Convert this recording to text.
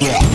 Yeah.